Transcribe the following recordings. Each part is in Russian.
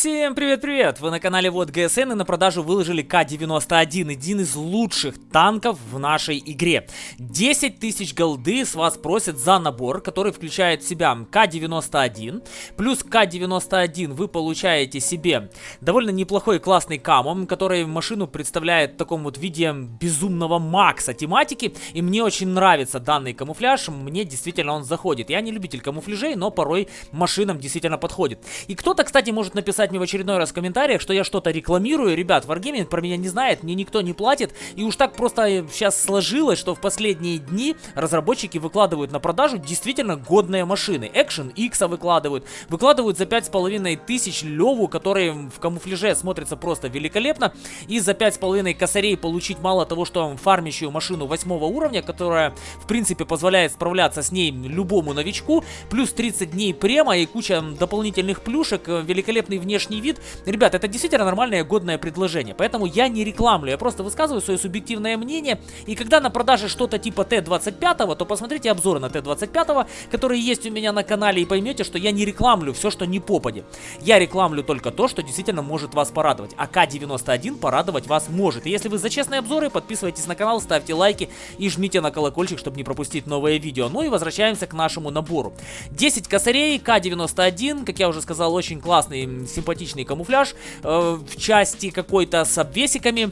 Всем привет-привет! Вы на канале Вот ГСН и на продажу выложили К-91, один из лучших танков в нашей игре. 10 тысяч голды с вас просят за набор, который включает в себя К-91. Плюс К-91 вы получаете себе довольно неплохой классный камом, который машину представляет в таком вот виде безумного Макса тематики. И мне очень нравится данный камуфляж, мне действительно он заходит. Я не любитель камуфляжей, но порой машинам действительно подходит. И кто-то, кстати, может написать написать мне в очередной раз в комментариях, что я что-то рекламирую. Ребят, Wargaming про меня не знает, мне никто не платит. И уж так просто сейчас сложилось, что в последние дни разработчики выкладывают на продажу действительно годные машины. Action X выкладывают. Выкладывают за 5,5 тысяч Леву, который в камуфляже смотрится просто великолепно. И за 5,5 косарей получить мало того, что фармящую машину 8 уровня, которая в принципе позволяет справляться с ней любому новичку. Плюс 30 дней према и куча дополнительных плюшек. Великолепный внешний внешний вид. Ребят, это действительно нормальное годное предложение, поэтому я не рекламлю, я просто высказываю свое субъективное мнение. И когда на продаже что-то типа Т-25, то посмотрите обзоры на Т-25, которые есть у меня на канале, и поймете, что я не рекламлю все, что не попади. Я рекламлю только то, что действительно может вас порадовать. А К-91 порадовать вас может. И если вы за честные обзоры, подписывайтесь на канал, ставьте лайки и жмите на колокольчик, чтобы не пропустить новое видео. Ну и возвращаемся к нашему набору. 10 косарей, К-91, как я уже сказал, очень классный симпатичный камуфляж э, в части какой-то с обвесиками.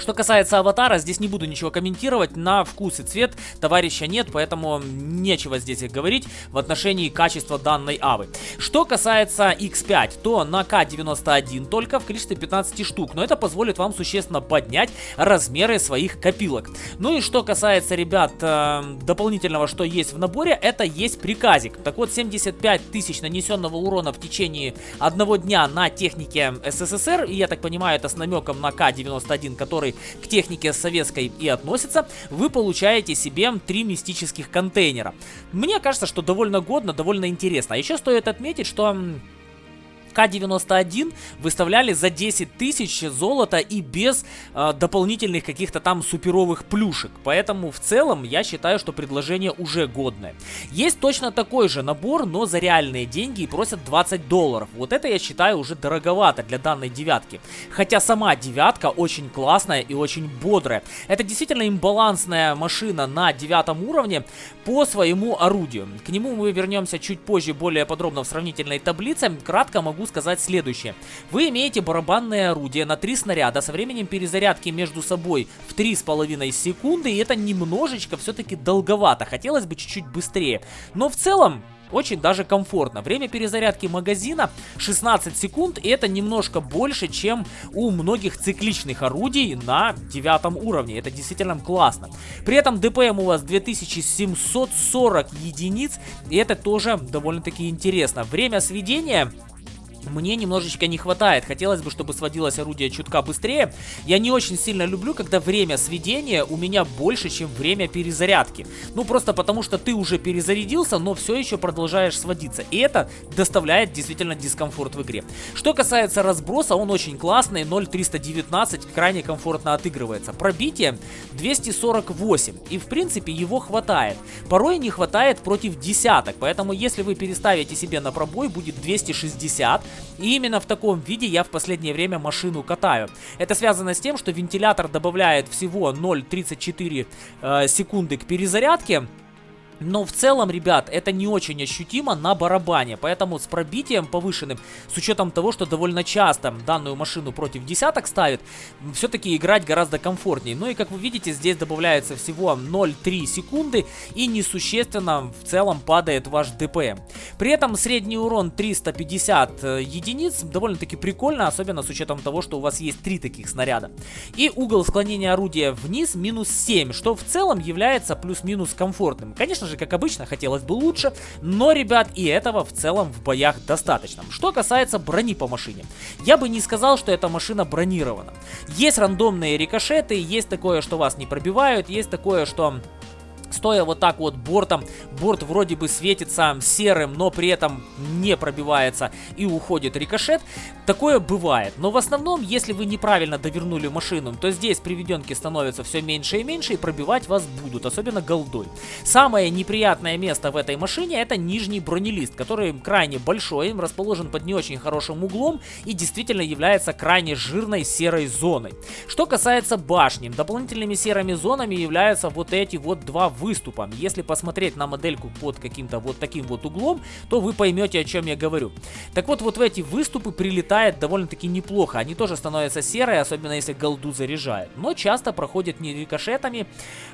Что касается аватара, здесь не буду ничего комментировать, на вкус и цвет товарища нет, поэтому нечего здесь говорить в отношении качества данной авы. Что касается X5, то на К91 только в количестве 15 штук, но это позволит вам существенно поднять размеры своих копилок. Ну и что касается, ребят, э, дополнительного, что есть в наборе, это есть приказик. Так вот, 75 тысяч нанесенного урона в течение одного дня на технике СССР, и я так понимаю, это с намеком на К91, который который к технике советской и относится, вы получаете себе три мистических контейнера. Мне кажется, что довольно годно, довольно интересно. А еще стоит отметить, что к-91 выставляли за 10 тысяч золота и без э, дополнительных каких-то там суперовых плюшек. Поэтому в целом я считаю, что предложение уже годное. Есть точно такой же набор, но за реальные деньги и просят 20 долларов. Вот это я считаю уже дороговато для данной девятки. Хотя сама девятка очень классная и очень бодрая. Это действительно имбалансная машина на девятом уровне по своему орудию. К нему мы вернемся чуть позже более подробно в сравнительной таблице. Кратко могу могу сказать следующее. Вы имеете барабанное орудие на 3 снаряда со временем перезарядки между собой в 3,5 секунды, и это немножечко все-таки долговато. Хотелось бы чуть-чуть быстрее. Но в целом, очень даже комфортно. Время перезарядки магазина 16 секунд, и это немножко больше, чем у многих цикличных орудий на девятом уровне. Это действительно классно. При этом ДПМ у вас 2740 единиц, и это тоже довольно-таки интересно. Время сведения мне немножечко не хватает. Хотелось бы, чтобы сводилось орудие чутка быстрее. Я не очень сильно люблю, когда время сведения у меня больше, чем время перезарядки. Ну, просто потому что ты уже перезарядился, но все еще продолжаешь сводиться. И это доставляет действительно дискомфорт в игре. Что касается разброса, он очень классный. 0.319 крайне комфортно отыгрывается. Пробитие 248. И, в принципе, его хватает. Порой не хватает против десяток. Поэтому, если вы переставите себе на пробой, будет 260. И именно в таком виде я в последнее время машину катаю. Это связано с тем, что вентилятор добавляет всего 0,34 э, секунды к перезарядке. Но в целом, ребят, это не очень ощутимо на барабане, поэтому с пробитием повышенным, с учетом того, что довольно часто данную машину против десяток ставит, все-таки играть гораздо комфортнее. Ну и как вы видите, здесь добавляется всего 0,3 секунды и несущественно в целом падает ваш ДПМ. При этом средний урон 350 э, единиц, довольно-таки прикольно, особенно с учетом того, что у вас есть три таких снаряда. И угол склонения орудия вниз минус 7, что в целом является плюс-минус комфортным. Конечно же, как обычно, хотелось бы лучше, но, ребят, и этого в целом в боях достаточно. Что касается брони по машине, я бы не сказал, что эта машина бронирована. Есть рандомные рикошеты, есть такое, что вас не пробивают, есть такое, что стоя вот так вот бортом, борт вроде бы светится серым, но при этом не пробивается и уходит рикошет. Такое бывает. Но в основном, если вы неправильно довернули машину, то здесь приведенки становятся все меньше и меньше и пробивать вас будут, особенно голдой. Самое неприятное место в этой машине это нижний бронелист, который крайне большой, расположен под не очень хорошим углом и действительно является крайне жирной серой зоной. Что касается башни, дополнительными серыми зонами являются вот эти вот два выступом. Если посмотреть на модельку под каким-то вот таким вот углом, то вы поймете, о чем я говорю. Так вот, вот в эти выступы прилетает довольно-таки неплохо. Они тоже становятся серые, особенно если голду заряжает. Но часто проходят не рикошетами,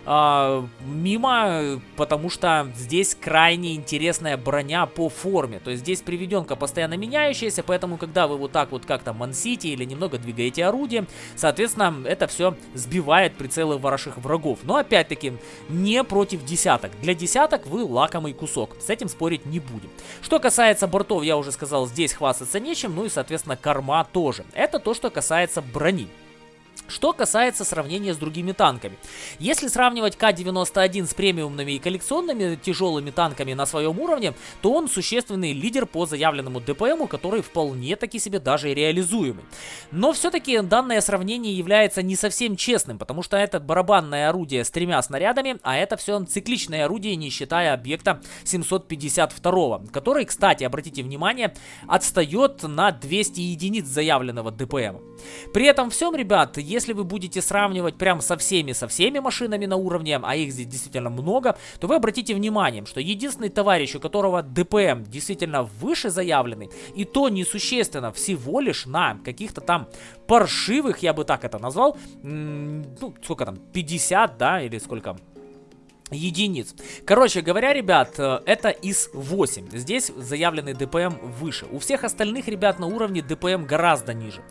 а, мимо, потому что здесь крайне интересная броня по форме. То есть здесь приведенка постоянно меняющаяся, поэтому когда вы вот так вот как-то мансите или немного двигаете орудие, соответственно, это все сбивает прицелы ваших врагов. Но опять-таки, не против десяток. Для десяток вы лакомый кусок. С этим спорить не будем. Что касается бортов, я уже сказал, здесь хвастаться нечем. Ну и, соответственно, корма тоже. Это то, что касается брони. Что касается сравнения с другими танками. Если сравнивать К-91 с премиумными и коллекционными тяжелыми танками на своем уровне, то он существенный лидер по заявленному ДПМу, который вполне таки себе даже реализуемый. Но все-таки данное сравнение является не совсем честным, потому что это барабанное орудие с тремя снарядами, а это все цикличное орудие, не считая объекта 752, который, кстати, обратите внимание, отстает на 200 единиц заявленного ДПМа. При этом всем, ребят, если вы будете сравнивать прям со всеми, со всеми машинами на уровне, а их здесь действительно много, то вы обратите внимание, что единственный товарищ, у которого ДПМ действительно выше заявленный, и то несущественно всего лишь на каких-то там паршивых, я бы так это назвал, ну, сколько там, 50, да, или сколько единиц. Короче говоря, ребят, э, это из 8. Здесь заявленный ДПМ выше. У всех остальных ребят на уровне ДПМ гораздо ниже.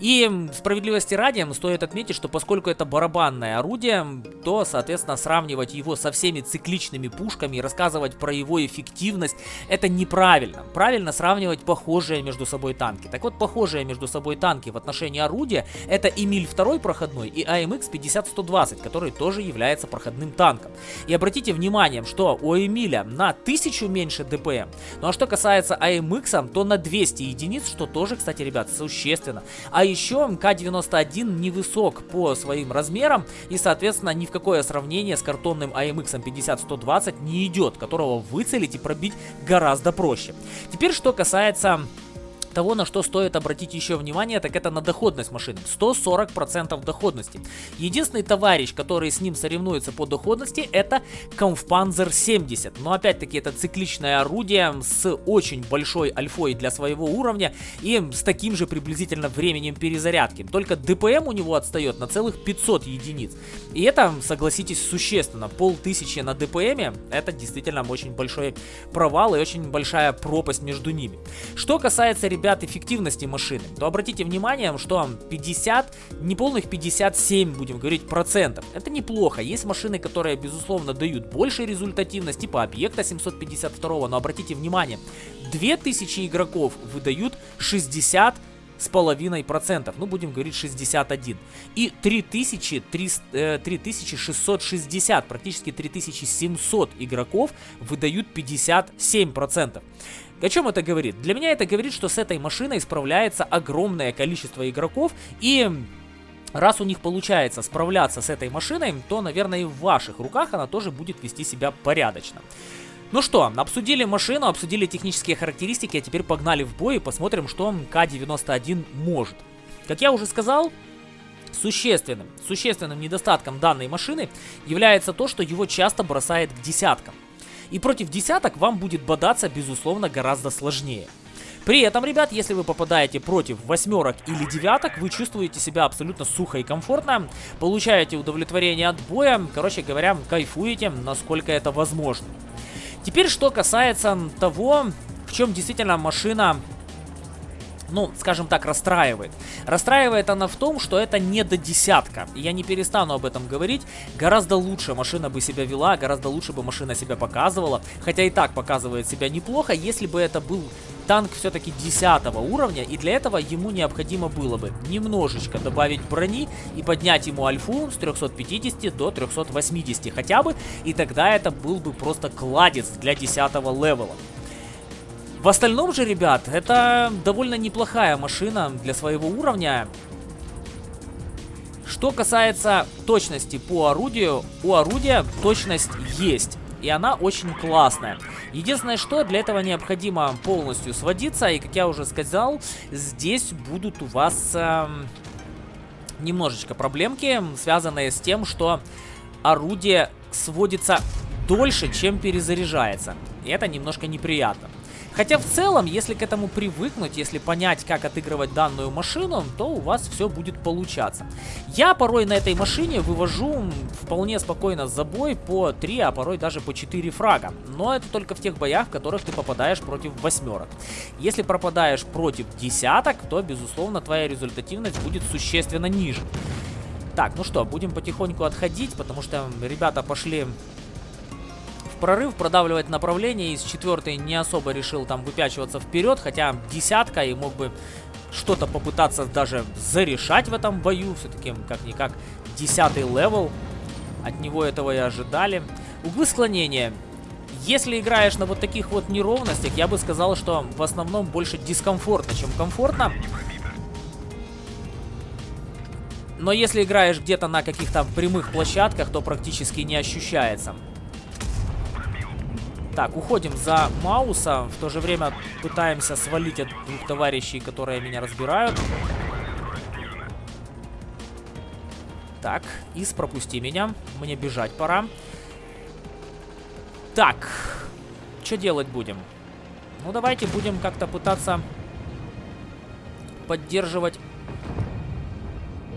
И справедливости ради стоит отметить, что поскольку это барабанное орудие, то, соответственно, сравнивать его со всеми цикличными пушками и рассказывать про его эффективность, это неправильно. Правильно сравнивать похожие между собой танки. Так вот, похожие между собой танки в отношении орудия, это Эмиль 2 проходной и AMX 50-120, который тоже является проходным танком. И обратите внимание, что у Эмиля на 1000 меньше ДПМ. Ну а что касается AMX, то на 200 единиц, что тоже, кстати, ребят, существенно. А еще К91 невысок по своим размерам и, соответственно, ни в какое сравнение с картонным AMX 50-120 не идет, которого выцелить и пробить гораздо проще. Теперь, что касается того, на что стоит обратить еще внимание, так это на доходность машины. 140% доходности. Единственный товарищ, который с ним соревнуется по доходности, это Kampfpanzer 70. Но опять-таки это цикличное орудие с очень большой альфой для своего уровня и с таким же приблизительно временем перезарядки. Только ДПМ у него отстает на целых 500 единиц. И это, согласитесь, существенно. Полтысячи на ДПМе это действительно очень большой провал и очень большая пропасть между ними. Что касается, ребят, ребят, эффективности машины, то обратите внимание, что 50, неполных 57, будем говорить, процентов. Это неплохо. Есть машины, которые, безусловно, дают больше результативность, типа объекта 752, но обратите внимание, 2000 игроков выдают 60 с половиной процентов, ну будем говорить 61. И 3300, 3660, э, практически 3700 игроков выдают 57 процентов. О чем это говорит? Для меня это говорит, что с этой машиной справляется огромное количество игроков и... Раз у них получается справляться с этой машиной, то, наверное, и в ваших руках она тоже будет вести себя порядочно. Ну что, обсудили машину, обсудили технические характеристики, а теперь погнали в бой и посмотрим, что К-91 может. Как я уже сказал, существенным, существенным недостатком данной машины является то, что его часто бросает к десяткам. И против десяток вам будет бодаться, безусловно, гораздо сложнее. При этом, ребят, если вы попадаете против восьмерок или девяток, вы чувствуете себя абсолютно сухо и комфортно, получаете удовлетворение от боя, короче говоря, кайфуете, насколько это возможно. Теперь, что касается того, в чем действительно машина ну, скажем так, расстраивает. Расстраивает она в том, что это не до десятка. Я не перестану об этом говорить. Гораздо лучше машина бы себя вела, гораздо лучше бы машина себя показывала. Хотя и так показывает себя неплохо, если бы это был танк все-таки 10 уровня, и для этого ему необходимо было бы немножечко добавить брони и поднять ему альфу с 350 до 380 хотя бы, и тогда это был бы просто кладец для 10 левела. В остальном же, ребят, это довольно неплохая машина для своего уровня. Что касается точности по орудию, у орудия точность есть. И она очень классная. Единственное, что для этого необходимо полностью сводиться. И, как я уже сказал, здесь будут у вас э, немножечко проблемки, связанные с тем, что орудие сводится дольше, чем перезаряжается. И это немножко неприятно. Хотя в целом, если к этому привыкнуть, если понять, как отыгрывать данную машину, то у вас все будет получаться. Я порой на этой машине вывожу вполне спокойно за бой по 3, а порой даже по 4 фрага. Но это только в тех боях, в которых ты попадаешь против восьмерок. Если пропадаешь против десяток, то, безусловно, твоя результативность будет существенно ниже. Так, ну что, будем потихоньку отходить, потому что ребята пошли прорыв, продавливать направление. Из четвертой не особо решил там выпячиваться вперед, хотя десятка и мог бы что-то попытаться даже зарешать в этом бою. Все-таки, как-никак, десятый левел. От него этого и ожидали. Углы склонения. Если играешь на вот таких вот неровностях, я бы сказал, что в основном больше дискомфортно, чем комфортно. Но если играешь где-то на каких-то прямых площадках, то практически не ощущается. Так, уходим за Мауса. В то же время пытаемся свалить от двух товарищей, которые меня разбирают. Так, Ис, пропусти меня. Мне бежать пора. Так, что делать будем? Ну, давайте будем как-то пытаться поддерживать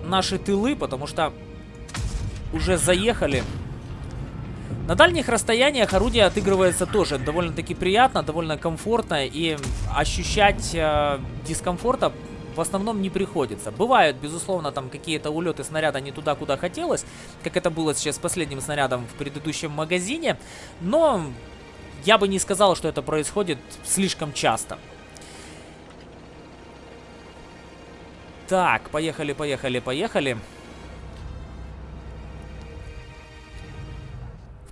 наши тылы, потому что уже заехали на дальних расстояниях орудие отыгрывается тоже довольно-таки приятно, довольно комфортно и ощущать э, дискомфорта в основном не приходится. Бывают, безусловно, там какие-то улеты снаряда не туда, куда хотелось, как это было сейчас с последним снарядом в предыдущем магазине, но я бы не сказал, что это происходит слишком часто. Так, поехали, поехали, поехали.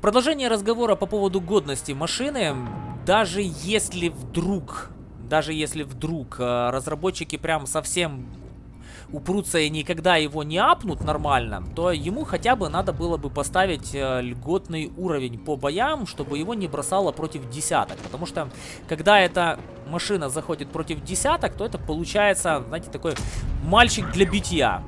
Продолжение разговора по поводу годности машины, даже если вдруг, даже если вдруг э, разработчики прям совсем упрутся и никогда его не апнут нормально, то ему хотя бы надо было бы поставить э, льготный уровень по боям, чтобы его не бросало против десяток. Потому что, когда эта машина заходит против десяток, то это получается, знаете, такой мальчик для битья.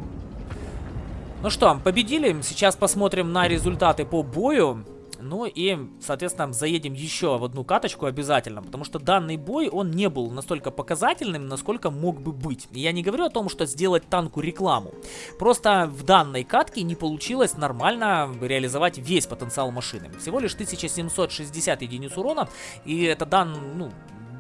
Ну что, победили. Сейчас посмотрим на результаты по бою. Ну и, соответственно, заедем еще в одну каточку обязательно, потому что данный бой, он не был настолько показательным, насколько мог бы быть. я не говорю о том, что сделать танку рекламу. Просто в данной катке не получилось нормально реализовать весь потенциал машины. Всего лишь 1760 единиц урона, и это дан, ну,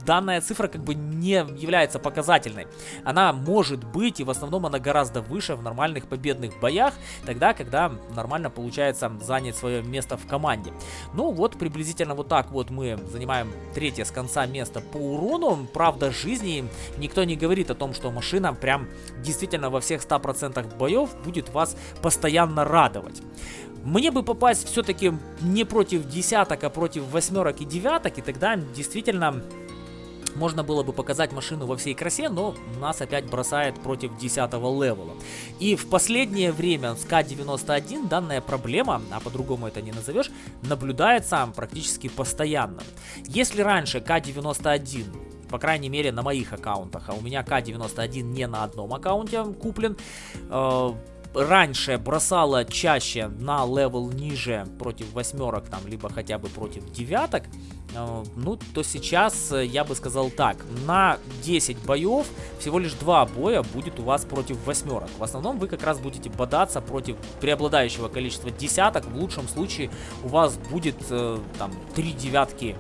данная цифра как бы не является показательной. Она может быть, и в основном она гораздо выше в нормальных победных боях, тогда, когда нормально получается занять свое место в команде. Ну вот, приблизительно вот так вот мы занимаем третье с конца место по урону. Правда, жизни никто не говорит о том, что машина прям действительно во всех 100% боев будет вас постоянно радовать. Мне бы попасть все-таки не против десяток, а против восьмерок и девяток, и тогда действительно можно было бы показать машину во всей красе, но нас опять бросает против 10 левела. И в последнее время с К-91 данная проблема, а по-другому это не назовешь, наблюдается практически постоянно. Если раньше К-91 по крайней мере на моих аккаунтах, а у меня К-91 не на одном аккаунте куплен, э раньше бросала чаще на левел ниже против восьмерок, там, либо хотя бы против девяток, э, ну, то сейчас э, я бы сказал так, на 10 боев всего лишь 2 боя будет у вас против восьмерок. В основном вы как раз будете бодаться против преобладающего количества десяток, в лучшем случае у вас будет э, там 3 девятки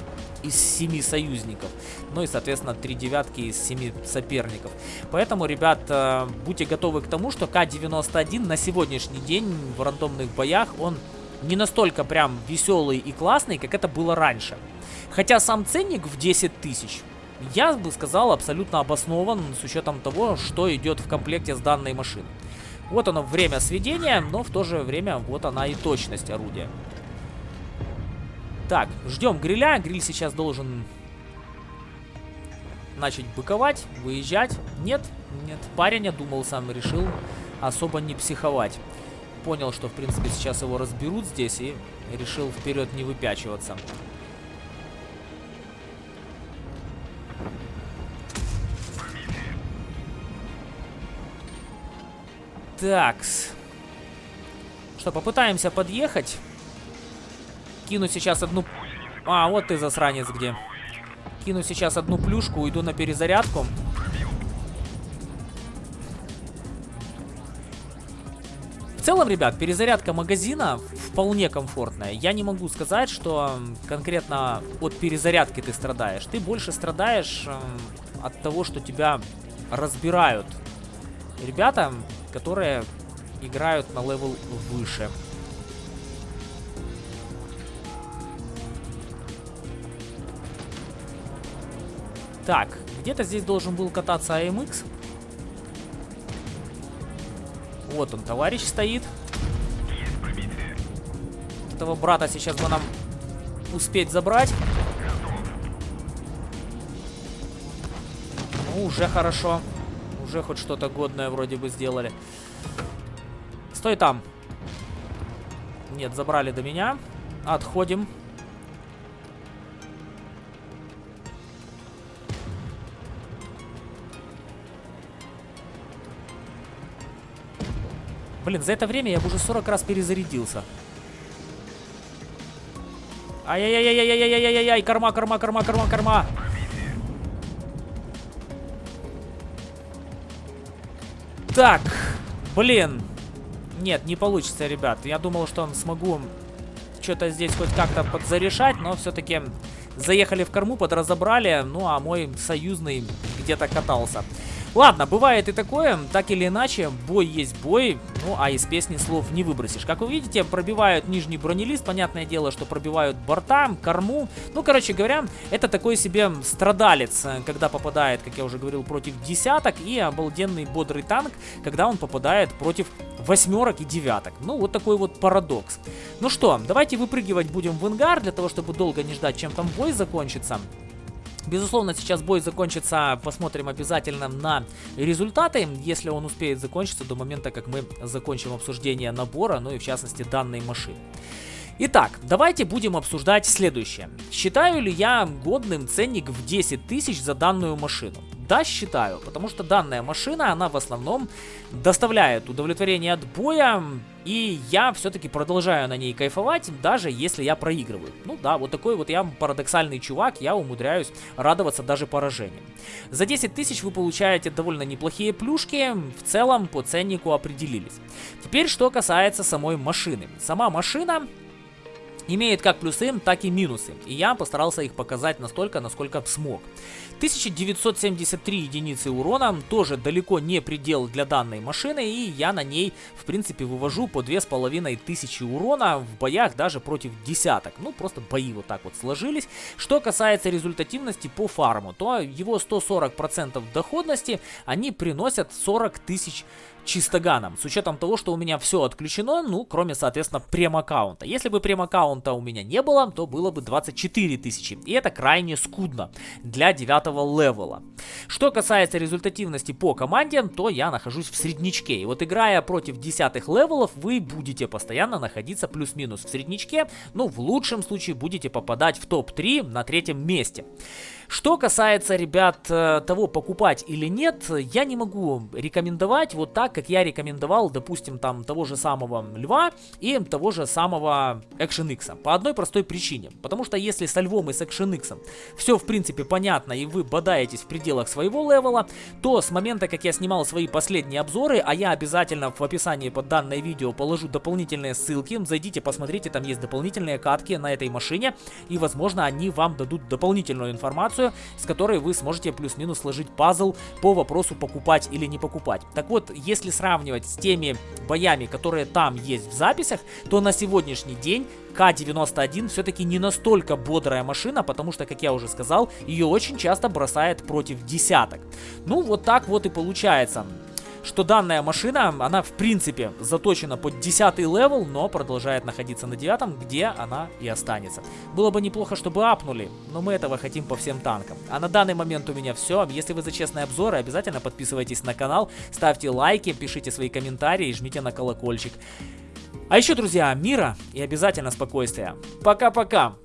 из 7 союзников. Ну и, соответственно, 3 девятки из 7 соперников. Поэтому, ребят, э, будьте готовы к тому, что К-91 на сегодняшний день в рандомных боях, он не настолько прям веселый и классный, как это было раньше. Хотя сам ценник в 10 тысяч, я бы сказал, абсолютно обоснован с учетом того, что идет в комплекте с данной машиной. Вот оно время сведения, но в то же время вот она и точность орудия. Так, ждем гриля. Гриль сейчас должен начать быковать, выезжать. Нет, нет, парень, я думал, сам решил особо не психовать. Понял, что, в принципе, сейчас его разберут здесь и решил вперед не выпячиваться. Такс. Что, попытаемся подъехать. Кину сейчас одну... А, вот ты, засранец, где. Кину сейчас одну плюшку, уйду на перезарядку. В целом, ребят, перезарядка магазина вполне комфортная. Я не могу сказать, что конкретно от перезарядки ты страдаешь. Ты больше страдаешь от того, что тебя разбирают ребята, которые играют на левел выше. Так, где-то здесь должен был кататься AMX. Вот он, товарищ стоит. Этого брата сейчас бы нам успеть забрать. Ну, уже хорошо. Уже хоть что-то годное вроде бы сделали. Стой там. Нет, забрали до меня. Отходим. Блин, за это время я бы уже 40 раз перезарядился. Ай-яй-яй-яй-яй-яй-яй-яй, корма, корма, корма, корма, корма. Так, блин. Нет, не получится, ребят. Я думал, что смогу что-то здесь хоть как-то подзарешать, но все-таки заехали в корму, подразобрали. Ну, а мой союзный где-то катался. Ладно, бывает и такое, так или иначе, бой есть бой, ну а из песни слов не выбросишь. Как вы видите, пробивают нижний бронелист, понятное дело, что пробивают борта, корму. Ну, короче говоря, это такой себе страдалец, когда попадает, как я уже говорил, против десяток, и обалденный бодрый танк, когда он попадает против восьмерок и девяток. Ну, вот такой вот парадокс. Ну что, давайте выпрыгивать будем в ангар, для того, чтобы долго не ждать, чем там бой закончится. Безусловно, сейчас бой закончится, посмотрим обязательно на результаты, если он успеет закончиться до момента, как мы закончим обсуждение набора, ну и в частности данной машины. Итак, давайте будем обсуждать следующее. Считаю ли я годным ценник в 10 тысяч за данную машину? Да, считаю, потому что данная машина, она в основном доставляет удовлетворение от боя, и я все-таки продолжаю на ней кайфовать, даже если я проигрываю. Ну да, вот такой вот я парадоксальный чувак, я умудряюсь радоваться даже поражением. За 10 тысяч вы получаете довольно неплохие плюшки, в целом по ценнику определились. Теперь что касается самой машины. Сама машина имеет как плюсы, так и минусы. И я постарался их показать настолько, насколько смог. 1973 единицы урона, тоже далеко не предел для данной машины, и я на ней, в принципе, вывожу по 2500 урона в боях даже против десяток. Ну, просто бои вот так вот сложились. Что касается результативности по фарму, то его 140% доходности, они приносят 40 тысяч чистоганом. С учетом того, что у меня все отключено, ну, кроме, соответственно, прем-аккаунта. Если бы прем-аккаунта у меня не было, то было бы 24 тысячи. И это крайне скудно для 9 левела. Что касается результативности по команде, то я нахожусь в средничке. И вот играя против 10 левелов, вы будете постоянно находиться плюс-минус в средничке. Ну, в лучшем случае будете попадать в топ-3 на третьем месте. Что касается, ребят, э, того, покупать или нет, я не могу рекомендовать вот так, как я рекомендовал, допустим, там того же самого Льва и того же самого Action X. По одной простой причине. Потому что если со Львом и с Action X все, в принципе, понятно, и вы бодаетесь в пределах своего левела, то с момента, как я снимал свои последние обзоры, а я обязательно в описании под данное видео положу дополнительные ссылки, зайдите, посмотрите, там есть дополнительные катки на этой машине, и, возможно, они вам дадут дополнительную информацию, с которой вы сможете плюс-минус сложить пазл по вопросу покупать или не покупать. Так вот, если сравнивать с теми боями, которые там есть в записях, то на сегодняшний день К-91 все-таки не настолько бодрая машина, потому что, как я уже сказал, ее очень часто бросает против десяток. Ну, вот так вот и получается что данная машина, она в принципе заточена под 10 левел, но продолжает находиться на 9, где она и останется. Было бы неплохо, чтобы апнули, но мы этого хотим по всем танкам. А на данный момент у меня все. Если вы за честные обзоры, обязательно подписывайтесь на канал, ставьте лайки, пишите свои комментарии, жмите на колокольчик. А еще, друзья, мира и обязательно спокойствия. Пока-пока!